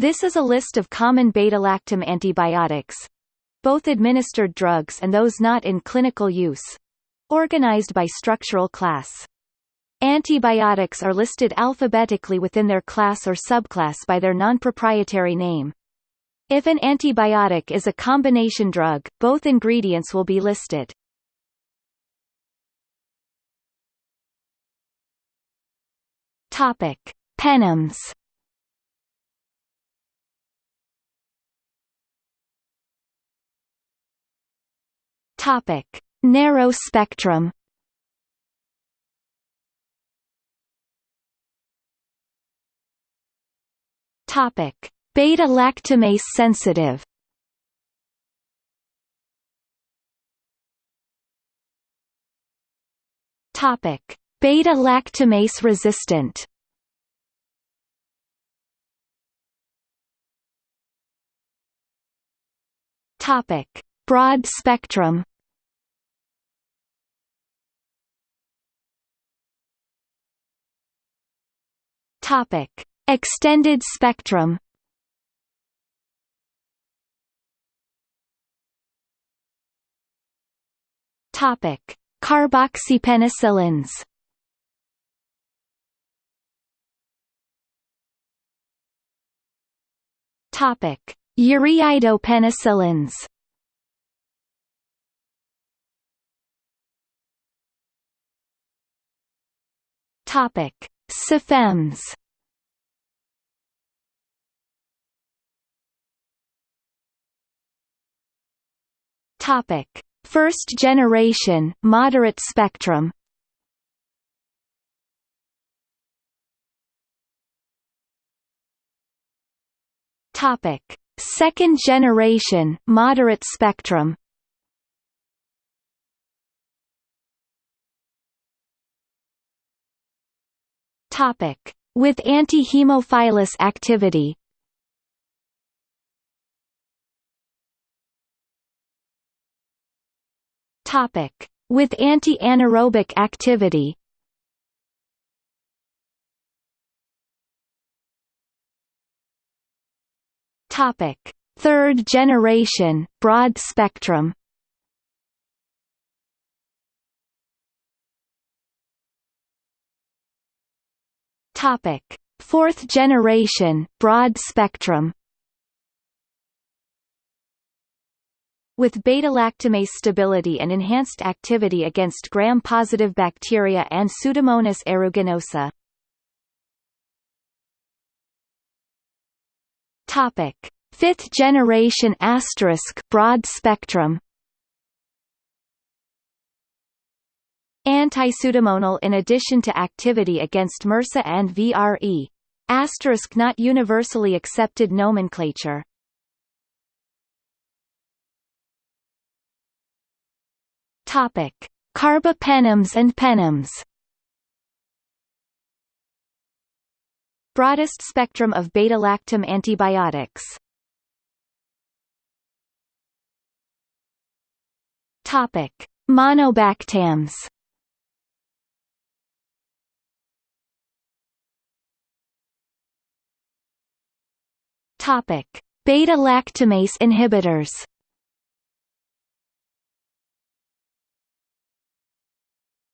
This is a list of common beta-lactam antibiotics, both administered drugs and those not in clinical use, organized by structural class. Antibiotics are listed alphabetically within their class or subclass by their non-proprietary name. If an antibiotic is a combination drug, both ingredients will be listed. Topic: Penams. Topic: Narrow spectrum. Topic: Beta lactamase sensitive. Topic: Beta lactamase resistant. Topic: Broad spectrum. Topic: Extended spectrum. Topic: Carboxypenicillins. Topic: Ureidopenicillins. Topic: Cephems. Topic: First generation moderate spectrum. Topic: Second generation moderate spectrum. Topic: With anti-hemophilus activity. Topic: With anti-anaerobic activity. Topic: Third generation broad spectrum. Topic: Fourth generation broad spectrum. With beta-lactamase stability and enhanced activity against gram-positive bacteria and Pseudomonas aeruginosa. Topic: Fifth generation asterisk broad spectrum. Anti-pseudomonal in addition to activity against MRSA and VRE. Asterisk not universally accepted nomenclature. Topic: Carbapenems and penems. Broadest spectrum of beta-lactam antibiotics. Topic: Monobactams. Topic: Beta-lactamase inhibitors.